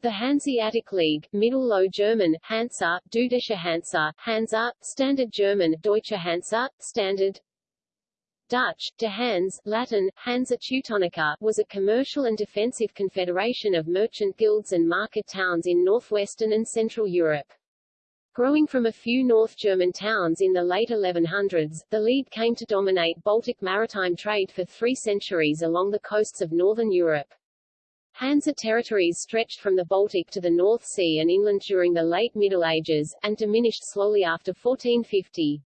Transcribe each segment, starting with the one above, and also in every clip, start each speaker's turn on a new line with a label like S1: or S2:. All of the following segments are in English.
S1: The Hanseatic League, Middle Low German, Hansa, Dudische Hansa, Hansa, Standard German, Deutsche Hansa, Standard, Dutch, De Hanse, Latin, Hansa Teutonica, was a commercial and defensive confederation of merchant guilds and market towns in northwestern and central Europe. Growing from a few North German towns in the late 1100s, the League came to dominate Baltic maritime trade for three centuries along the coasts of northern Europe. Hansa territories stretched from the Baltic to the North Sea and inland during the late Middle Ages, and diminished slowly after 1450.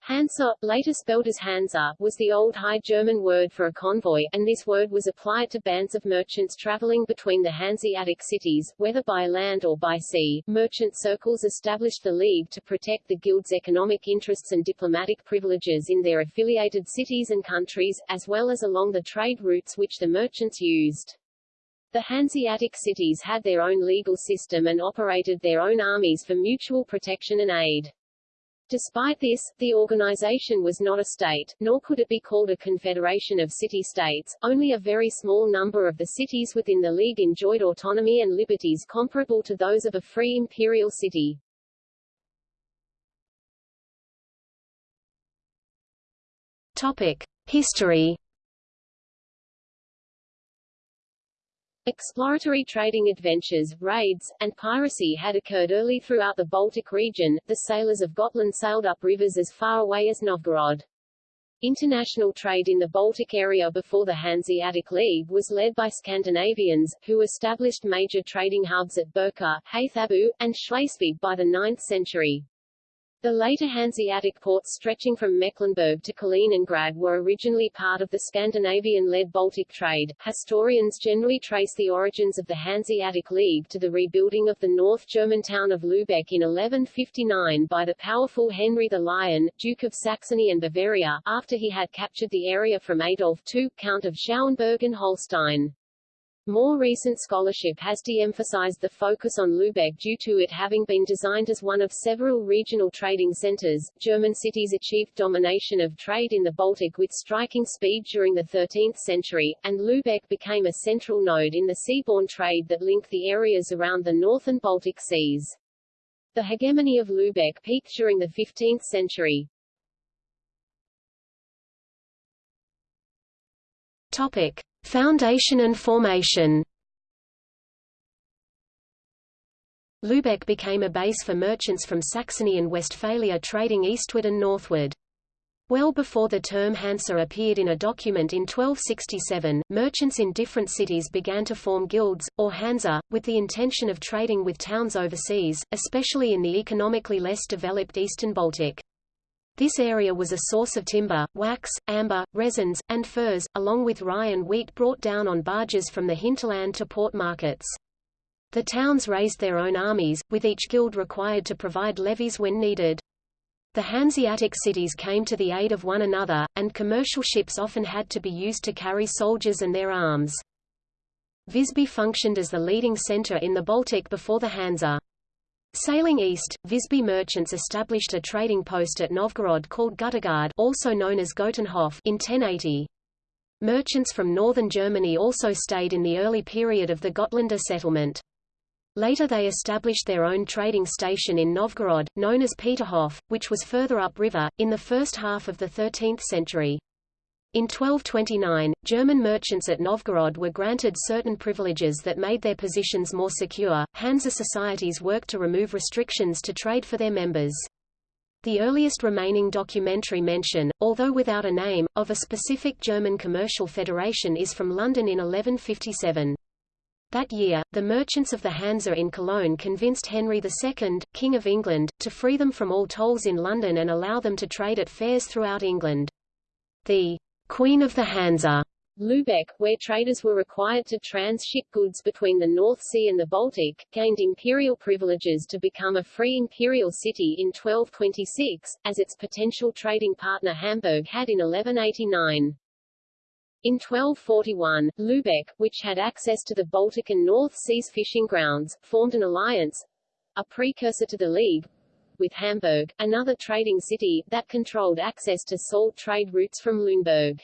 S1: Hansa, later spelled as Hansa, was the Old High German word for a convoy, and this word was applied to bands of merchants traveling between the Hanseatic cities, whether by land or by sea. Merchant circles established the League to protect the guild's economic interests and diplomatic privileges in their affiliated cities and countries, as well as along the trade routes which the merchants used. The Hanseatic cities had their own legal system and operated their own armies for mutual protection and aid. Despite this, the organization was not a state, nor could it be called a confederation of city-states. Only a very small number of the cities within the League enjoyed autonomy and liberties comparable to those of a free imperial city.
S2: Topic: History
S1: Exploratory trading adventures, raids, and piracy had occurred early throughout the Baltic region. The sailors of Gotland sailed up rivers as far away as Novgorod. International trade in the Baltic area before the Hanseatic League was led by Scandinavians, who established major trading hubs at Birka, Haithabu, and Schleswig by the 9th century. The later Hanseatic ports stretching from Mecklenburg to Kaliningrad were originally part of the Scandinavian-led Baltic trade. Historians generally trace the origins of the Hanseatic League to the rebuilding of the North German town of Lübeck in 1159 by the powerful Henry the Lion, Duke of Saxony and Bavaria, after he had captured the area from Adolf II, Count of Schauenburg and Holstein. More recent scholarship has de-emphasized the focus on Lübeck due to it having been designed as one of several regional trading centers. German cities achieved domination of trade in the Baltic with striking speed during the 13th century, and Lübeck became a central node in the seaborne trade that linked the areas around the North and Baltic seas. The hegemony of Lübeck peaked during the 15th century.
S2: Topic: Foundation and formation Lübeck became a base for merchants from Saxony and Westphalia trading eastward and northward. Well before the term Hansa appeared in a document in 1267, merchants in different cities began to form guilds, or Hansa, with the intention of trading with towns overseas, especially in the economically less developed eastern Baltic. This area was a source of timber, wax, amber, resins, and furs, along with rye and wheat brought down on barges from the hinterland to port markets. The towns raised their own armies, with each guild required to provide levies when needed. The Hanseatic cities came to the aid of one another, and commercial ships often had to be used to carry soldiers and their arms. Visby functioned as the leading center in the Baltic before the Hansa. Sailing east, Visby merchants established a trading post at Novgorod called Guttegard also known as Gotenhof in 1080. Merchants from northern Germany also stayed in the early period of the Gotlander settlement. Later they established their own trading station in Novgorod, known as Peterhof, which was further upriver, in the first half of the 13th century. In 1229, German merchants at Novgorod were granted certain privileges that made their positions more secure. Hansa societies worked to remove restrictions to trade for their members. The earliest remaining documentary mention, although without a name, of a specific German commercial federation is from London in 1157. That year, the merchants of the Hansa in Cologne convinced Henry II, King of England, to free them from all tolls in London and allow them to trade at fairs throughout England. The Queen of the Hansa
S1: Lübeck, where traders were required to transship goods between the North Sea and the Baltic, gained imperial privileges to become a free imperial city in 1226, as its potential trading partner Hamburg had in 1189. In 1241, Lübeck, which had access to the Baltic and North Seas fishing grounds, formed an alliance, a precursor to the League, with Hamburg, another trading city, that controlled access to salt trade routes from Lüneburg.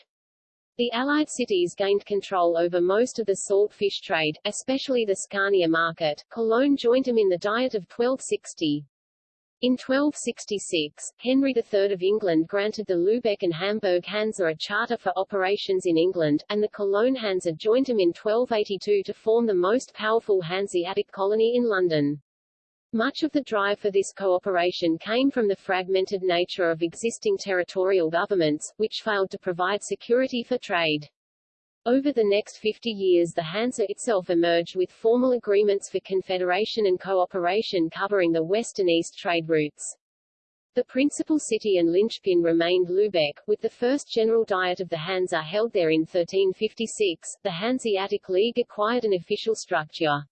S1: The Allied cities gained control over most of the salt fish trade, especially the Scania market. Cologne joined them in the Diet of 1260. In 1266, Henry III of England granted the Lübeck and Hamburg Hansa a charter for operations in England, and the Cologne Hansa joined them in 1282 to form the most powerful Hanseatic colony in London. Much of the drive for this cooperation came from the fragmented nature of existing territorial governments, which failed to provide security for trade. Over the next 50 years the Hansa itself emerged with formal agreements for confederation and cooperation covering the west and east trade routes. The principal city and linchpin remained Lübeck, with the first general diet of the Hansa held there in 1356. The Hanseatic League acquired an official structure.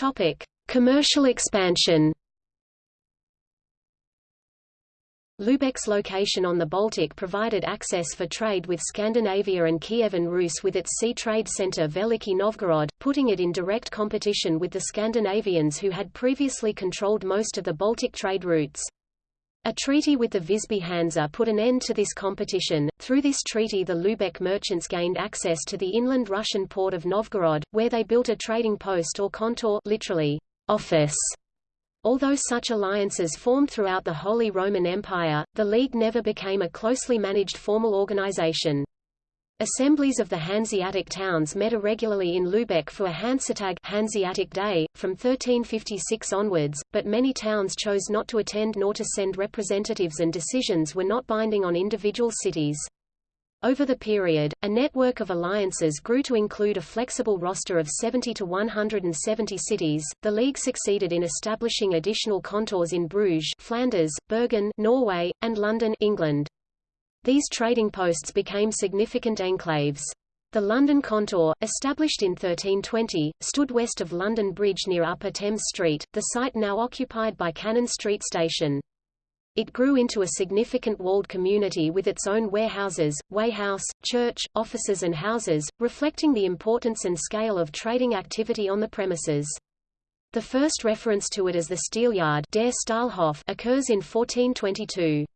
S2: Topic: Commercial expansion. Lübeck's location on the Baltic provided access for trade with Scandinavia and Kievan Rus with its sea trade center Veliki Novgorod, putting it in direct competition with the Scandinavians who had previously controlled most of the Baltic trade routes. A treaty with the Visby Hansa put an end to this competition. Through this treaty the Lübeck merchants gained access to the inland Russian port of Novgorod, where they built a trading post or kontor literally, office. Although such alliances formed throughout the Holy Roman Empire, the League never became a closely managed formal organization. Assemblies of the Hanseatic towns met irregularly in Lübeck for a Hansetag Hanseatic Day, from 1356 onwards, but many towns chose not to attend nor to send representatives and decisions were not binding on individual cities. Over the period, a network of alliances grew to include a flexible roster of 70 to 170 cities. The League succeeded in establishing additional kontors in Bruges, Flanders, Bergen, Norway, and London, England. These trading posts became significant enclaves. The London Kontor, established in 1320, stood west of London Bridge near Upper Thames Street, the site now occupied by Cannon Street Station. It grew into a significant walled community with its own warehouses, weighhouse, church, offices and houses, reflecting the importance and scale of trading activity on the premises. The first reference to it as the Steelyard occurs in 1422.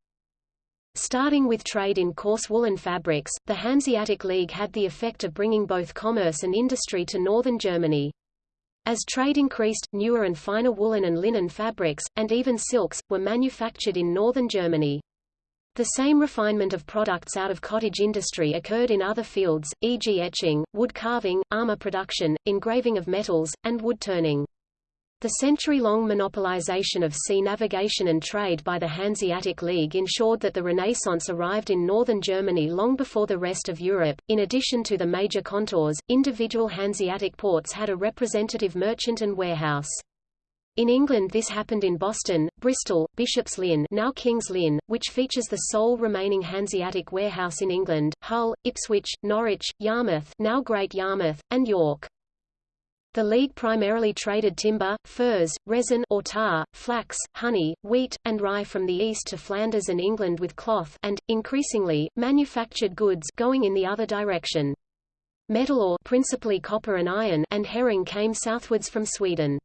S2: Starting with trade in coarse woolen fabrics, the Hanseatic League had the effect of bringing both commerce and industry to northern Germany. As trade increased, newer and finer woolen and linen fabrics, and even silks, were manufactured in northern Germany. The same refinement of products out of cottage industry occurred in other fields, e.g. etching, wood carving, armor production, engraving of metals, and wood turning. The century-long monopolization of sea navigation and trade by the Hanseatic League ensured that the Renaissance arrived in northern Germany long before the rest of Europe. In addition to the major kontors, individual Hanseatic ports had a representative merchant and warehouse. In England this happened in Boston, Bristol, Bishop's Lynn now King's Lynn, which features the sole remaining Hanseatic warehouse in England, Hull, Ipswich, Norwich, Yarmouth now Great Yarmouth, and York. The League primarily traded timber, furs, resin or tar, flax, honey, wheat, and rye from the east to Flanders and England with cloth and, increasingly, manufactured goods going in the other direction. Metal ore principally copper and iron and herring came southwards from Sweden.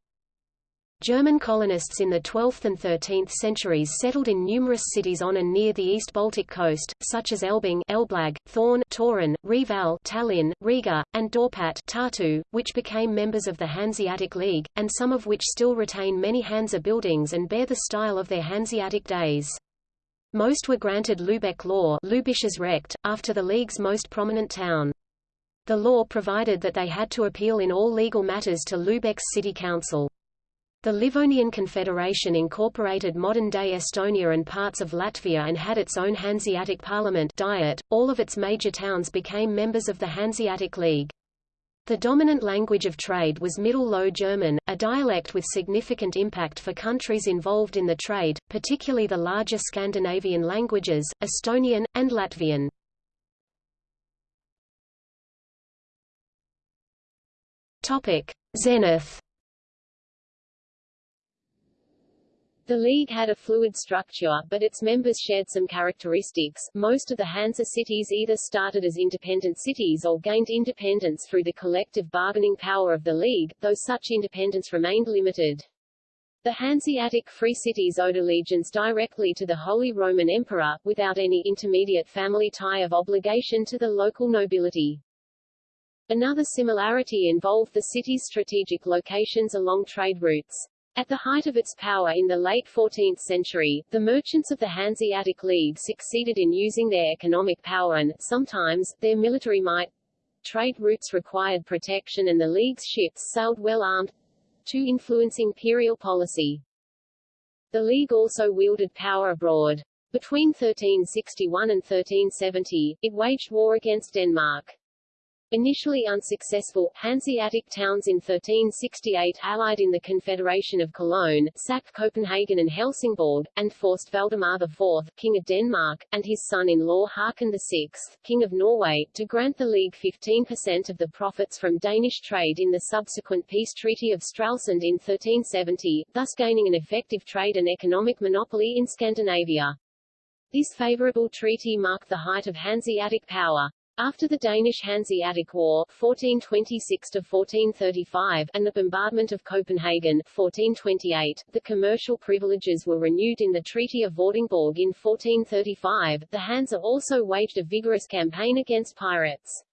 S2: German colonists in the 12th and 13th centuries settled in numerous cities on and near the East Baltic coast, such as Elbing Elblag, Thorn Toruń, Reval Tallinn, Riga, and Dorpat Tartu, which became members of the Hanseatic League, and some of which still retain many Hansa buildings and bear the style of their Hanseatic days. Most were granted Lübeck law Recht, after the League's most prominent town. The law provided that they had to appeal in all legal matters to Lübeck's city council. The Livonian Confederation incorporated modern-day Estonia and parts of Latvia and had its own Hanseatic parliament diet. All of its major towns became members of the Hanseatic League. The dominant language of trade was Middle Low German, a dialect with significant impact for countries involved in the trade, particularly the larger Scandinavian languages, Estonian, and Latvian. Zenith
S1: The League had a fluid structure, but its members shared some characteristics. Most of the Hansa cities either started as independent cities or gained independence through the collective bargaining power of the League, though such independence remained limited. The Hanseatic free cities owed allegiance directly to the Holy Roman Emperor, without any intermediate family tie of obligation to the local nobility. Another similarity involved the city's strategic locations along trade routes. At the height of its power in the late 14th century, the merchants of the Hanseatic League succeeded in using their economic power and, sometimes, their military might. Trade routes required protection and the League's ships sailed well armed, to influence imperial policy. The League also wielded power abroad. Between 1361 and 1370, it waged war against Denmark. Initially unsuccessful, Hanseatic towns in 1368 allied in the Confederation of Cologne, sacked Copenhagen and Helsingborg, and forced Valdemar IV, King of Denmark, and his son-in-law Haakon VI, King of Norway, to grant the League 15% of the profits from Danish trade in the subsequent peace treaty of Stralsund in 1370, thus gaining an effective trade and economic monopoly in Scandinavia. This favorable treaty marked the height of Hanseatic power. After the Danish Hanseatic War 1426-1435 and the bombardment of Copenhagen 1428, the commercial privileges were renewed in the Treaty of Vordingborg in 1435. The Hansa also waged a vigorous campaign against pirates.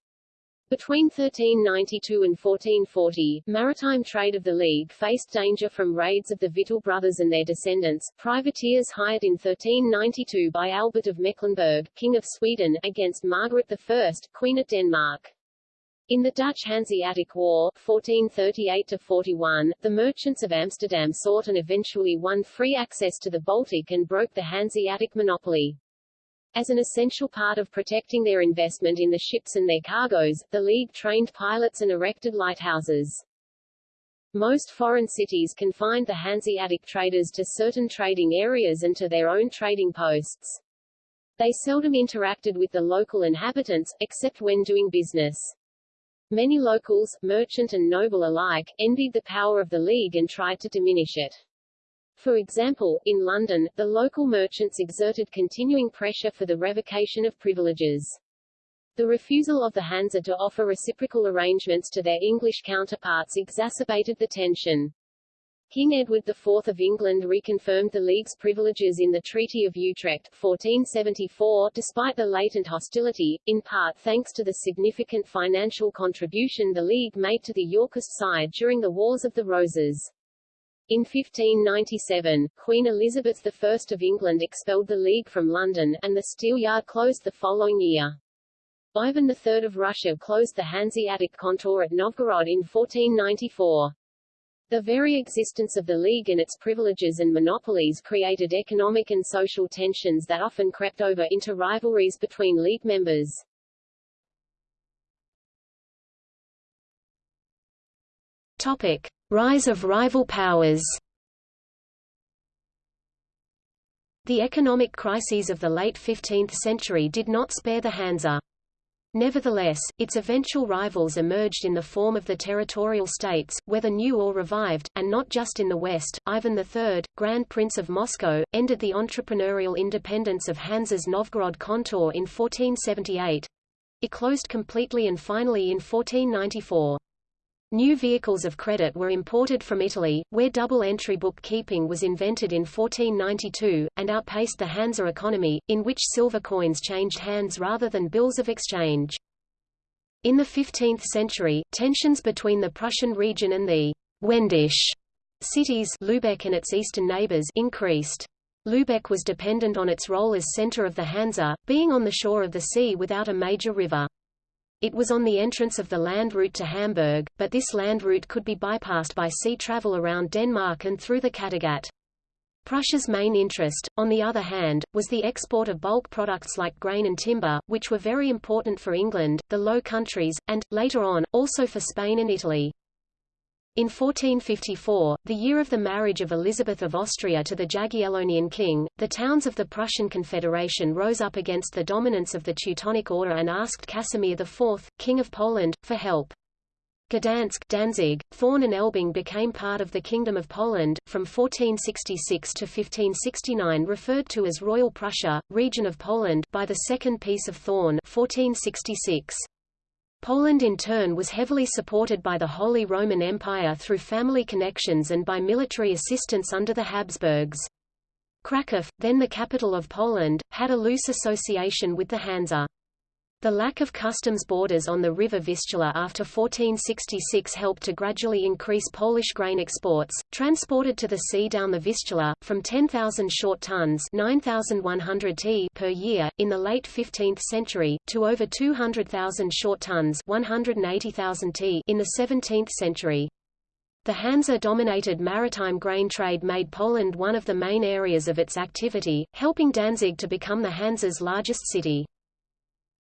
S1: Between 1392 and 1440, maritime trade of the League faced danger from raids of the Victual brothers and their descendants, privateers hired in 1392 by Albert of Mecklenburg, King of Sweden, against Margaret I, Queen of Denmark. In the Dutch Hanseatic War 1438-41, the merchants of Amsterdam sought and eventually won free access to the Baltic and broke the Hanseatic monopoly. As an essential part of protecting their investment in the ships and their cargoes, the League trained pilots and erected lighthouses. Most foreign cities confined the Hanseatic traders to certain trading areas and to their own trading posts. They seldom interacted with the local inhabitants, except when doing business. Many locals, merchant and noble alike, envied the power of the League and tried to diminish it. For example, in London, the local merchants exerted continuing pressure for the revocation of privileges. The refusal of the Hansa to offer reciprocal arrangements to their English counterparts exacerbated the tension. King Edward IV of England reconfirmed the League's privileges in the Treaty of Utrecht 1474, despite the latent hostility, in part thanks to the significant financial contribution the League made to the Yorkist side during the Wars of the Roses. In 1597, Queen Elizabeth I of England expelled the League from London, and the Steelyard closed the following year. Ivan III of Russia closed the Hanseatic kontor at Novgorod in 1494. The very existence of the League and its privileges and monopolies created economic and social tensions that often crept over into rivalries between League members.
S2: Topic. Rise of rival powers The economic crises of the late 15th century did not spare the Hansa. Nevertheless, its eventual rivals emerged in the form of the territorial states, whether new or revived, and not just in the West. Ivan III, Grand Prince of Moscow, ended the entrepreneurial independence of Hansa's Novgorod kontor in 1478. It closed completely and finally in 1494. New vehicles of credit were imported from Italy, where double-entry bookkeeping was invented in 1492, and outpaced the Hansa economy, in which silver coins changed hands rather than bills of exchange. In the 15th century, tensions between the Prussian region and the Wendish cities Lübeck and its eastern neighbors increased. Lübeck was dependent on its role as center of the Hansa, being on the shore of the sea without a major river. It was on the entrance of the land route to Hamburg, but this land route could be bypassed by sea travel around Denmark and through the Kattegat. Prussia's main interest, on the other hand, was the export of bulk products like grain and timber, which were very important for England, the Low Countries, and, later on, also for Spain and Italy. In 1454, the year of the marriage of Elizabeth of Austria to the Jagiellonian king, the towns of the Prussian Confederation rose up against the dominance of the Teutonic Order and asked Casimir IV, King of Poland, for help. Gdansk, Danzig, Thorn and Elbing became part of the Kingdom of Poland, from 1466 to 1569 referred to as Royal Prussia, Region of Poland by the Second Peace of Thorn 1466. Poland in turn was heavily supported by the Holy Roman Empire through family connections and by military assistance under the Habsburgs. Kraków, then the capital of Poland, had a loose association with the Hansa. The lack of customs borders on the river Vistula after 1466 helped to gradually increase Polish grain exports, transported to the sea down the Vistula, from 10,000 short tons 9,100 t per year, in the late 15th century, to over 200,000 short tons 180,000 t in the 17th century. The Hansa-dominated maritime grain trade made Poland one of the main areas of its activity, helping Danzig to become the Hansa's largest city.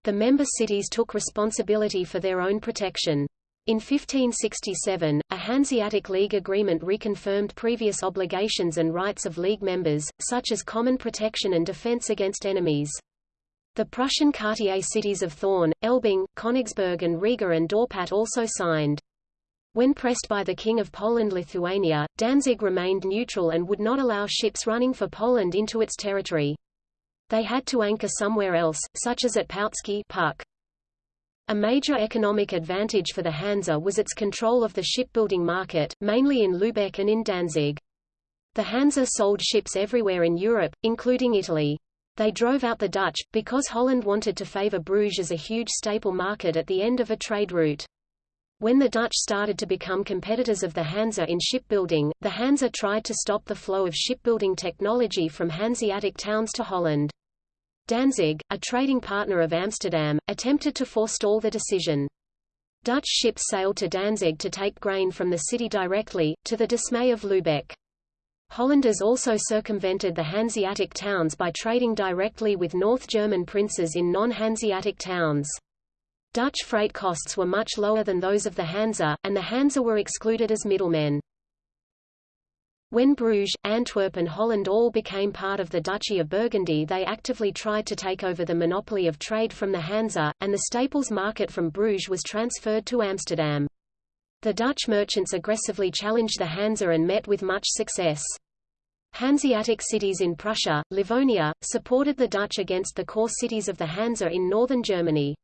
S2: The member cities took responsibility for their own protection. In 1567, a Hanseatic League agreement reconfirmed previous obligations and rights of League members, such as common protection and defense against enemies. The Prussian Quartier cities of Thorn, Elbing, Königsberg and Riga and Dorpat also signed. When pressed by the King of Poland-Lithuania, Danzig remained neutral and would not allow ships running for Poland into its territory. They had to anchor somewhere else, such as at Pautzke Puck. A major economic advantage for the Hansa was its control of the shipbuilding market, mainly in Lübeck and in Danzig. The Hansa sold ships everywhere in Europe, including Italy. They drove out the Dutch, because Holland wanted to favor Bruges as a huge staple market at the end of a trade route. When the Dutch started to become competitors of the Hansa in shipbuilding, the Hansa tried to stop the flow of shipbuilding technology from Hanseatic towns to Holland. Danzig, a trading partner of Amsterdam, attempted to forestall the decision. Dutch ships sailed to Danzig to take grain from the city directly, to the dismay of Lübeck. Hollanders also circumvented the Hanseatic towns by trading directly with North German princes in non-Hanseatic towns. Dutch freight costs were much lower than those of the Hansa, and the Hansa were excluded as middlemen. When Bruges, Antwerp and Holland all became part of the Duchy of Burgundy they actively tried to take over the monopoly of trade from the Hansa, and the staples market from Bruges was transferred to Amsterdam. The Dutch merchants aggressively challenged the Hansa and met with much success. Hanseatic cities in Prussia, Livonia, supported the Dutch against the core cities of the Hansa in northern Germany.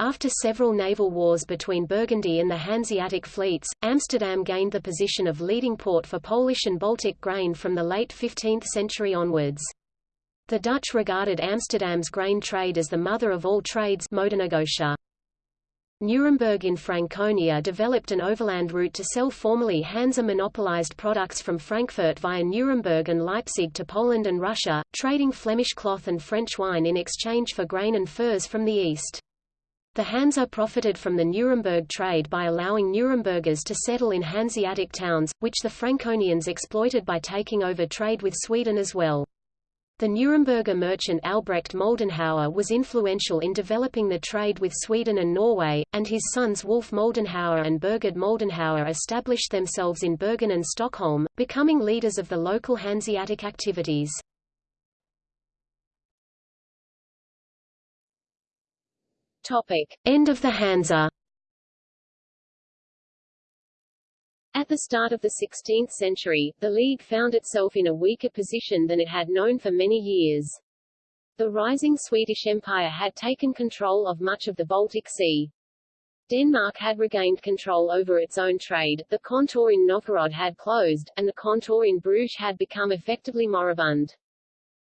S2: After several naval wars between Burgundy and the Hanseatic fleets, Amsterdam gained the position of leading port for Polish and Baltic grain from the late 15th century onwards. The Dutch regarded Amsterdam's grain trade as the mother of all trades. Nuremberg in Franconia developed an overland route to sell formerly Hansa monopolized products from Frankfurt via Nuremberg and Leipzig to Poland and Russia, trading Flemish cloth and French wine in exchange for grain and furs from the east. The Hansa profited from the Nuremberg trade by allowing Nurembergers to settle in Hanseatic towns, which the Franconians exploited by taking over trade with Sweden as well. The Nuremberger merchant Albrecht Moldenhauer was influential in developing the trade with Sweden and Norway, and his sons Wolf Moldenhauer and Burgard Moldenhauer established themselves in Bergen and Stockholm, becoming leaders of the local Hanseatic activities.
S1: Topic.
S2: End of the Hansa
S1: At the start of the 16th century, the League found itself in a weaker position than it had known for many years. The rising Swedish Empire had taken control of much of the Baltic Sea. Denmark had regained control over its own trade, the kontor in Novgorod had closed, and the kontor in Bruges had become effectively moribund.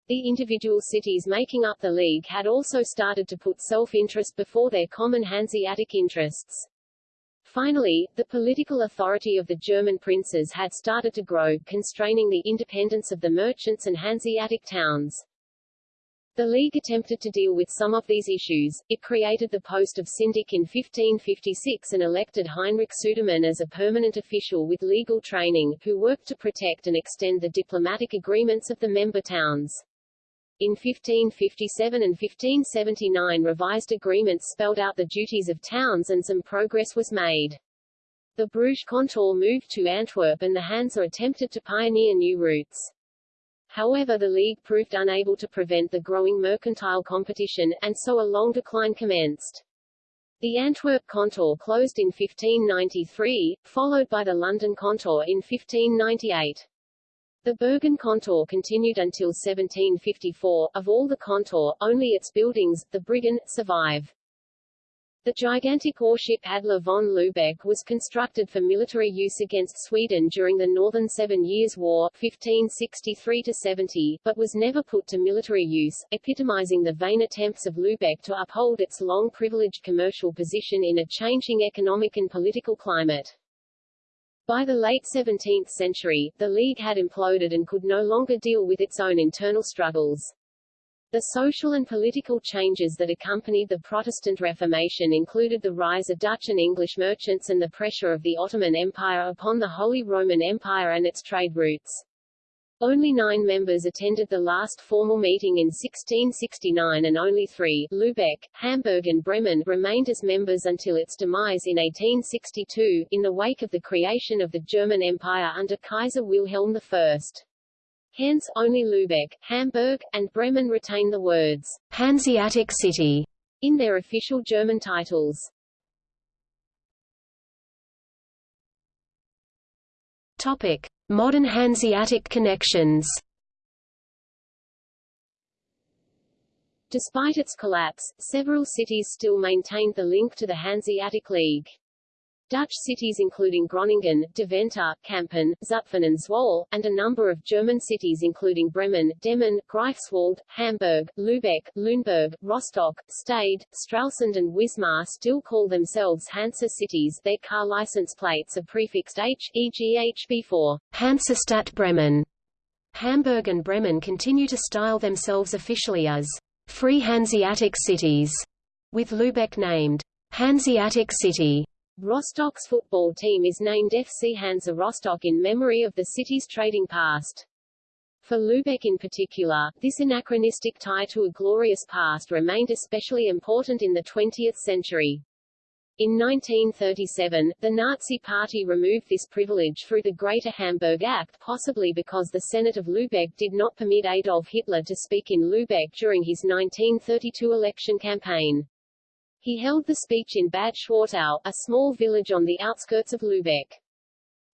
S1: The individual cities making up the League had also started to put self-interest before their common Hanseatic interests. Finally, the political authority of the German princes had started to grow, constraining the independence of the merchants and Hanseatic towns. The League attempted to deal with some of these issues. It created the post of syndic in 1556 and elected Heinrich Sudermann as a permanent official with legal training, who worked to protect and extend the diplomatic agreements of the member towns. In 1557 and 1579 revised agreements spelled out the duties of towns and some progress was made. The Bruges kontor moved to Antwerp and the Hansa attempted to pioneer new routes. However the League proved unable to prevent the growing mercantile competition, and so a long decline commenced. The Antwerp kontor closed in 1593, followed by the London kontor in 1598. The Bergen kontor continued until 1754. Of all the kontor, only its buildings, the Bryggen, survive. The gigantic warship Adler von Lübeck was constructed for military use against Sweden during the Northern Seven Years' War 1563-70, but was never put to military use, epitomizing the vain attempts of Lübeck to uphold its long privileged commercial position in a changing economic and political climate. By the late 17th century, the League had imploded and could no longer deal with its own internal struggles. The social and political changes that accompanied the Protestant Reformation included the rise of Dutch and English merchants and the pressure of the Ottoman Empire upon the Holy Roman Empire and its trade routes. Only nine members attended the last formal meeting in 1669 and only three, Lübeck, Hamburg and Bremen, remained as members until its demise in 1862, in the wake of the creation of the German Empire under Kaiser Wilhelm I. Hence, only Lübeck, Hamburg, and Bremen retain the words Hanseatic City in their official German titles.
S2: Topic: Modern Hanseatic connections.
S1: Despite its collapse, several cities still maintained the link to the Hanseatic League. Dutch cities including Groningen, Deventer, Kampen, Zutphen and Zwolle, and a number of German cities including Bremen, Demmin, Greifswald, Hamburg, Lübeck, Lüneburg, Rostock, Stade, Stralsund and Wismar still call themselves Hansa cities their car license plates are prefixed H, e.g. HB4
S2: Hansestadt Bremen. Hamburg and Bremen continue to style themselves officially as Free Hanseatic Cities, with Lübeck named Hanseatic City.
S1: Rostock's football team is named FC Hansa Rostock in memory of the city's trading past. For Lübeck in particular, this anachronistic tie to a glorious past remained especially important in the 20th century. In 1937, the Nazi Party removed this privilege through the Greater Hamburg Act possibly because the Senate of Lübeck did not permit Adolf Hitler to speak in Lübeck during his 1932 election campaign. He held the speech in Bad Schwartau, a small village on the outskirts of Lübeck.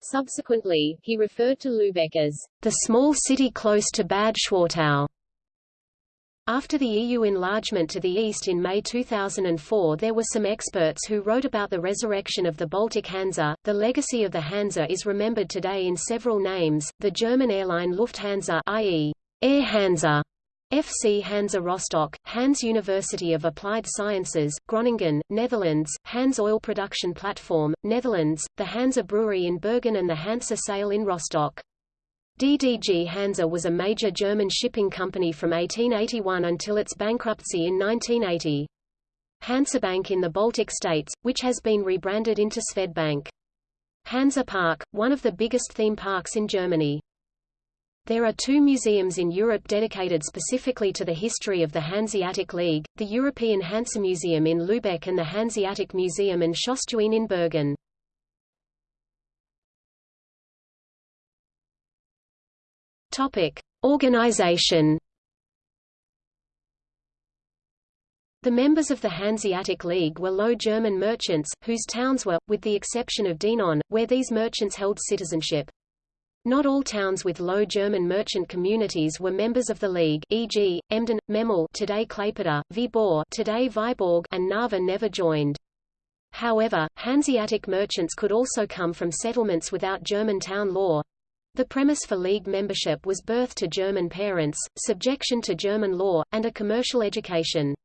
S1: Subsequently, he referred to Lübeck as the small city close to Bad Schwartau. After the EU enlargement to the east in May 2004 there were some experts who wrote about the resurrection of the Baltic Hansa. The legacy of the Hansa is remembered today in several names, the German airline Lufthansa i.e. Air Hansa, FC Hansa Rostock, Hanze University of Applied Sciences, Groningen, Netherlands, Hansa Oil Production Platform, Netherlands, the Hansa Brewery in Bergen and the Hansa Sail in Rostock. DDG Hansa was a major German shipping company from 1881 until its bankruptcy in 1980. Hansabank in the Baltic states, which has been rebranded into Swedbank. Hansa Park, one of the biggest theme parks in Germany. There are two museums in Europe dedicated specifically to the history of the Hanseatic League, the European Hansa Museum in Lübeck and the Hanseatic Museum and Schøtstuene in Bergen. Topic: Organization. The members of the Hanseatic League were Low German merchants, whose towns were, with the exception of Dinant, where these merchants held citizenship. Not all towns with low German merchant communities were members of the League e.g., Emden, Memel today Klaipeda, Viborg today Vyborg and Narva never joined. However, Hanseatic merchants could also come from settlements without German town law. The premise for League membership was birth to German parents, subjection to German law, and a commercial education.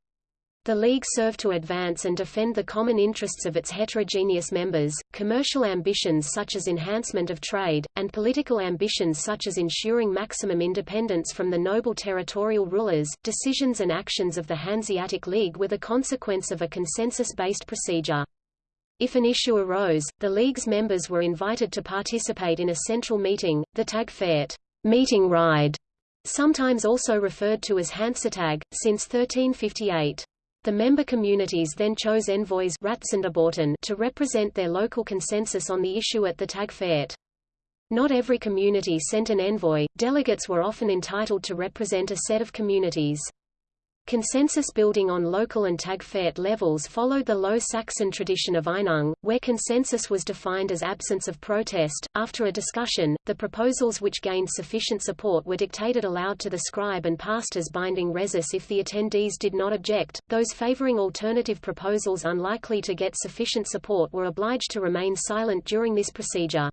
S1: The League served to advance and defend the common interests of its heterogeneous members, commercial ambitions such as enhancement of trade, and political ambitions such as ensuring maximum independence from the noble territorial rulers. Decisions and actions of the Hanseatic League were the consequence of a consensus-based procedure. If an issue arose, the League's members were invited to participate in a central meeting, the Tagfährt meeting ride, sometimes also referred to as Hansatag, since 1358. The member communities then chose envoys to represent their local consensus on the issue at the Tagfährt. Not every community sent an envoy, delegates were often entitled to represent a set of communities.
S2: Consensus building on local and Tagfährt levels followed the Low Saxon tradition of Einung, where consensus was defined as absence of protest. After a discussion, the proposals which gained sufficient support were dictated aloud to the scribe and passed as binding Rezess if the attendees did not object. Those favoring alternative proposals unlikely to get sufficient support were obliged to remain silent during this procedure.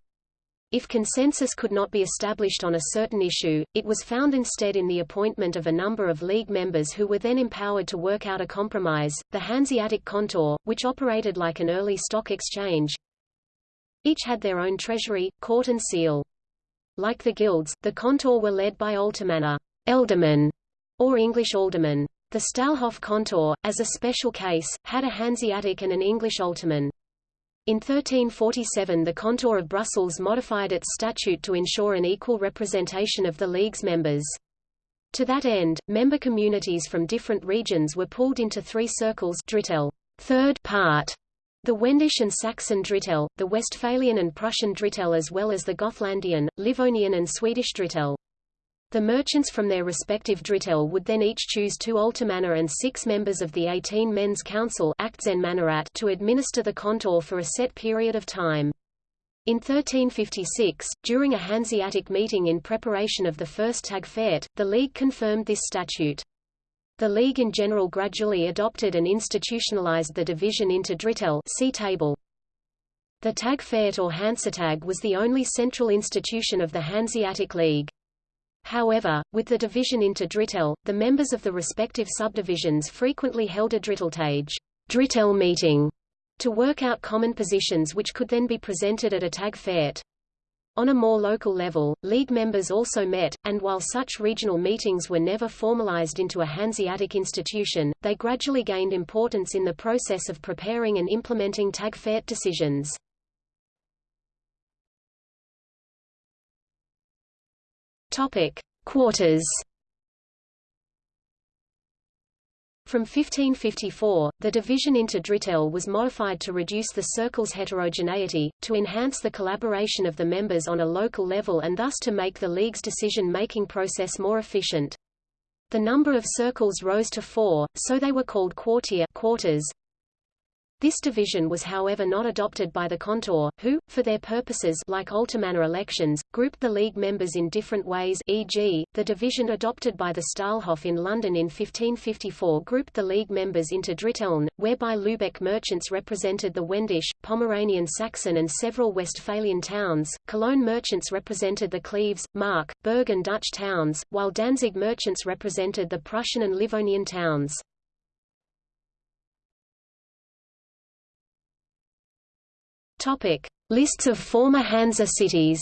S2: If consensus could not be established on a certain issue, it was found instead in the appointment of a number of League members who were then empowered to work out a compromise, the Hanseatic Kontor, which operated like an early stock exchange. Each had their own treasury, court and seal. Like the guilds, the Kontor were led by Altermänner eldermen, or English aldermen. The Stallhof Kontor, as a special case, had a Hanseatic and an English alderman. In 1347 the kontor of Brussels modified its statute to ensure an equal representation of the League's members. To that end, member communities from different regions were pulled into three circles Drittel, third part, the Wendish and Saxon Drittel, the Westphalian and Prussian Drittel as well as the Gothlandian, Livonian and Swedish Drittel. The merchants from their respective drittel would then each choose two aldermänner and six members of the 18 men's council to administer the kontor for a set period of time. In 1356, during a Hanseatic meeting in preparation of the first Tagfährt, the League confirmed this statute. The League in general gradually adopted and institutionalized the division into drittel see table. The Tagfährt or Hansetag was the only central institution of the Hanseatic League. However, with the division into drittel, the members of the respective subdivisions frequently held a dritteltage drittel meeting to work out common positions which could then be presented at a Tagfährt. On a more local level, League members also met, and while such regional meetings were never formalized into a Hanseatic institution, they gradually gained importance in the process of preparing and implementing Tagfährt decisions. Topic: Quarters. From 1554, the division into drittel was modified to reduce the circle's heterogeneity, to enhance the collaboration of the members on a local level and thus to make the League's decision-making process more efficient. The number of circles rose to four, so they were called quartier quarters, this division was however not adopted by the Kontor, who, for their purposes like Aldermänner elections, grouped the League members in different ways e.g., the division adopted by the Stallhof in London in 1554 grouped the League members into Dritteln, whereby Lübeck merchants represented the Wendish, Pomeranian Saxon and several Westphalian towns, Cologne merchants represented the Cleves, Mark, Berg and Dutch towns, while Danzig merchants represented the Prussian and Livonian towns. Topic: Lists of former Hansa cities.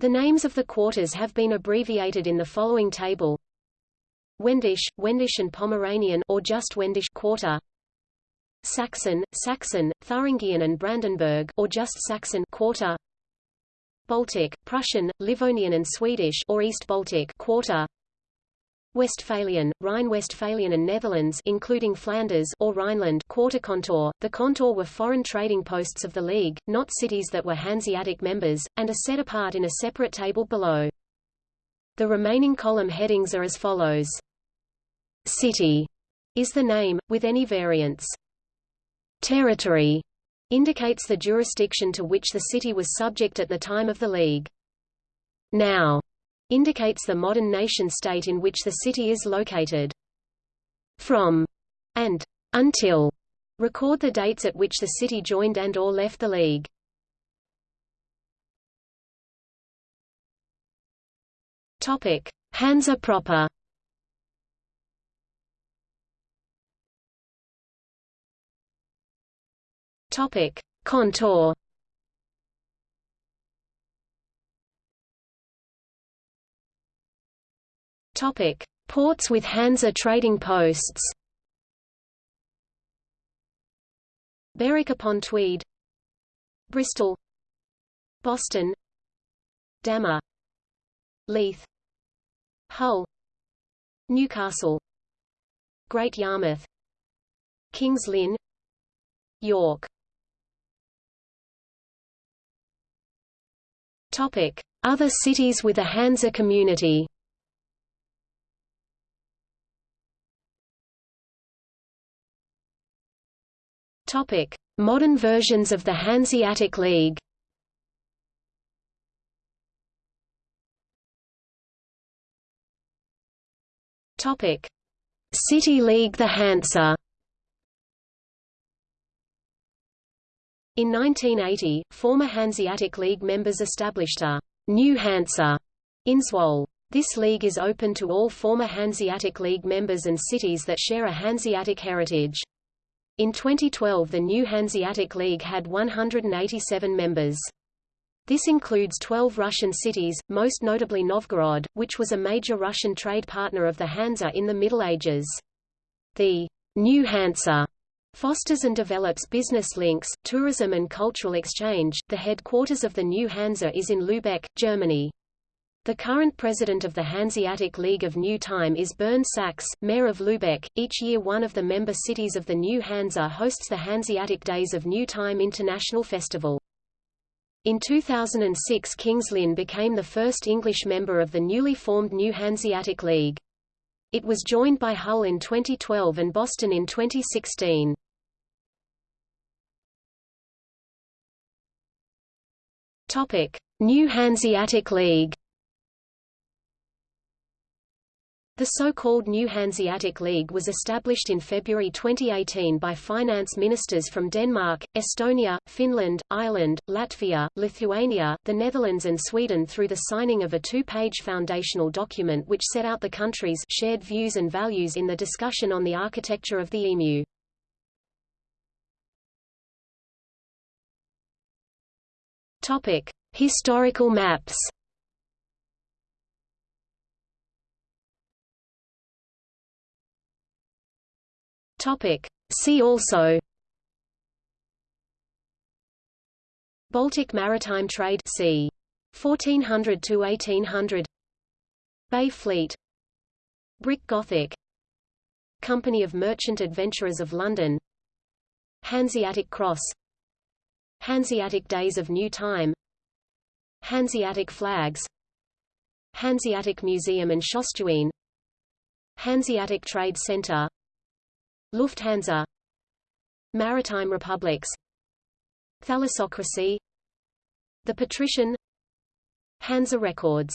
S2: The names of the quarters have been abbreviated in the following table. Wendish, Wendish and Pomeranian or just Wendish quarter. Saxon, Saxon, Thuringian and Brandenburg or just Saxon quarter. Baltic, Prussian, Livonian and Swedish or East Baltic quarter. Westphalian, Rhine-Westphalian and Netherlands including Flanders or Rhineland quarter kontor. The kontor were foreign trading posts of the League, not cities that were Hanseatic members, and are set apart in a separate table below. The remaining column headings are as follows. City is the name, with any variants. Territory indicates the jurisdiction to which the city was subject at the time of the League. Now indicates the modern nation-state in which the city is located. From and until record the dates at which the city joined and or left the League. Topic: Hansa proper. Topic: Kontor. Topic: Ports with Hansa trading posts. Berwick upon Tweed, Bristol, Boston, Damme, Leith, Hull, Newcastle, Great Yarmouth, Kings Lynn, York. Topic: Other cities with a Hansa community. Topic: Modern versions of the Hanseatic League. Topic: City League the Hansa. In 1980, former Hanseatic League members established a new Hansa in Zwolle. This league is open to all former Hanseatic League members and cities that share a Hanseatic heritage. In 2012 the new Hanseatic League had 187 members. This includes 12 Russian cities, most notably Novgorod, which was a major Russian trade partner of the Hansa in the Middle Ages. The New Hansa fosters and develops business links, tourism and cultural exchange. The headquarters of the New Hansa is in Lübeck, Germany. The current president of the Hanseatic League of New Time is Bernd Saxe, mayor of Lübeck. Each year one of the member cities of the New Hansa hosts the Hanseatic Days of New Time International Festival. In 2006 King's Lynn became the first English member of the newly formed New Hanseatic League. It was joined by Hull in 2012 and Boston in 2016. Topic: New Hanseatic League. The so-called New Hanseatic League was established in February 2018 by finance ministers from Denmark, Estonia, Finland, Ireland, Latvia, Lithuania, the Netherlands and Sweden through the signing of a two-page foundational document which set out the countries' shared views and values in the discussion on the architecture of the EMU. Topic: Historical maps. Topic. See also. Baltic maritime trade c. 1400 to 1800 Bay Fleet. Brick Gothic. Company of Merchant Adventurers of London. Hanseatic Cross. Hanseatic Days of New Time. Hanseatic Flags. Hanseatic Museum and Schøtstuene Hanseatic Trade Center Lufthansa. Maritime republics. Thalassocracy. The Patrician. Hansa Records